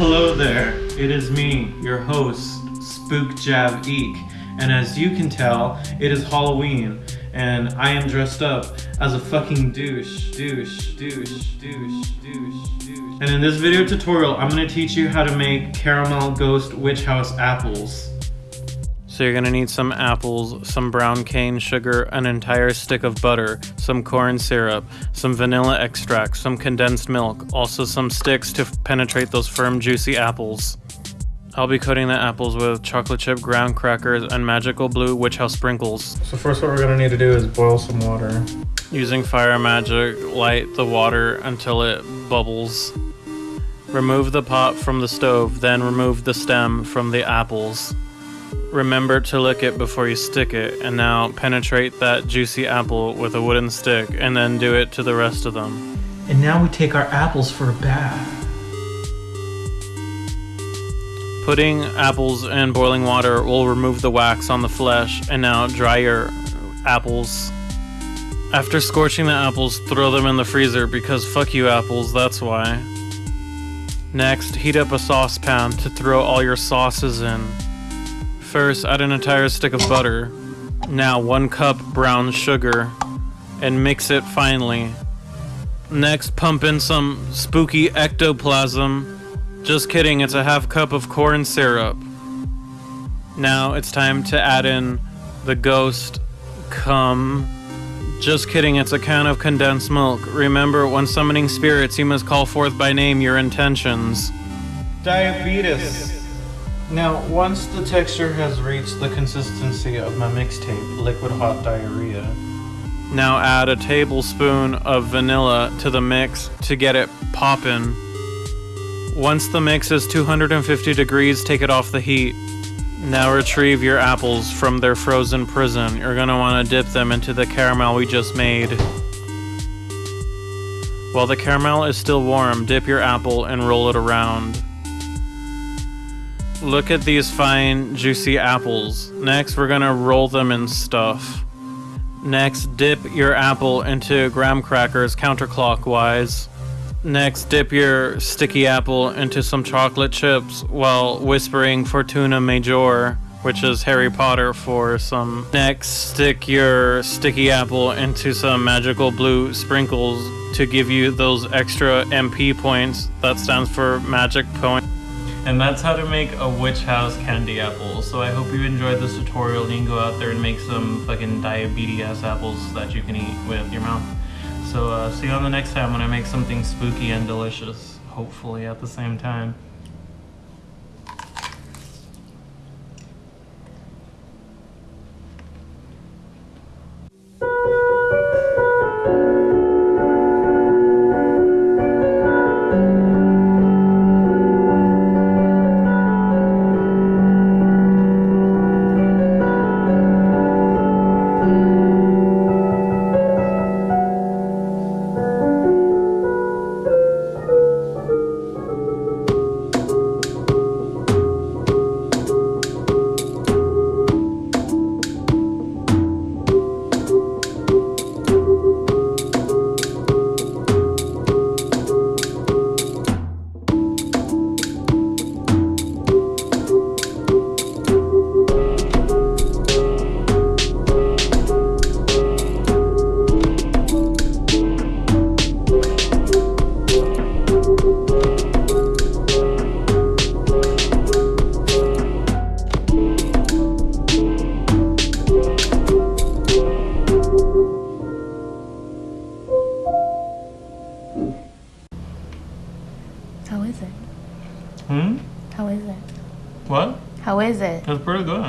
Hello there, it is me, your host, Spook Jab Eek, and as you can tell, it is Halloween, and I am dressed up as a fucking douche, douche, douche, douche, douche, douche. And in this video tutorial, I'm gonna teach you how to make caramel ghost witch house apples. So you're gonna need some apples, some brown cane sugar, an entire stick of butter, some corn syrup, some vanilla extract, some condensed milk, also some sticks to penetrate those firm juicy apples. I'll be coating the apples with chocolate chip ground crackers and magical blue witch house sprinkles. So first what we're gonna need to do is boil some water. Using fire magic, light the water until it bubbles. Remove the pot from the stove, then remove the stem from the apples. Remember to lick it before you stick it, and now penetrate that juicy apple with a wooden stick, and then do it to the rest of them. And now we take our apples for a bath. Putting apples in boiling water will remove the wax on the flesh, and now dry your apples. After scorching the apples, throw them in the freezer because fuck you apples, that's why. Next, heat up a saucepan to throw all your sauces in. First, add an entire stick of butter. Now, one cup brown sugar, and mix it finely. Next, pump in some spooky ectoplasm. Just kidding, it's a half cup of corn syrup. Now it's time to add in the ghost cum. Just kidding, it's a can of condensed milk. Remember, when summoning spirits, you must call forth by name your intentions. Diabetes. Now, once the texture has reached the consistency of my mixtape, liquid hot diarrhea. Now add a tablespoon of vanilla to the mix to get it poppin'. Once the mix is 250 degrees, take it off the heat. Now retrieve your apples from their frozen prison. You're gonna wanna dip them into the caramel we just made. While the caramel is still warm, dip your apple and roll it around. Look at these fine, juicy apples. Next, we're gonna roll them in stuff. Next, dip your apple into graham crackers counterclockwise. Next, dip your sticky apple into some chocolate chips while whispering Fortuna Major, which is Harry Potter for some. Next, stick your sticky apple into some magical blue sprinkles to give you those extra MP points. That stands for magic point. And that's how to make a witch house candy apple. So I hope you enjoyed this tutorial and you can go out there and make some fucking diabetes apples that you can eat with your mouth. So uh, see you on the next time when I make something spooky and delicious. Hopefully at the same time. Is it? Hmm? How is it? What? How is it? It's pretty good.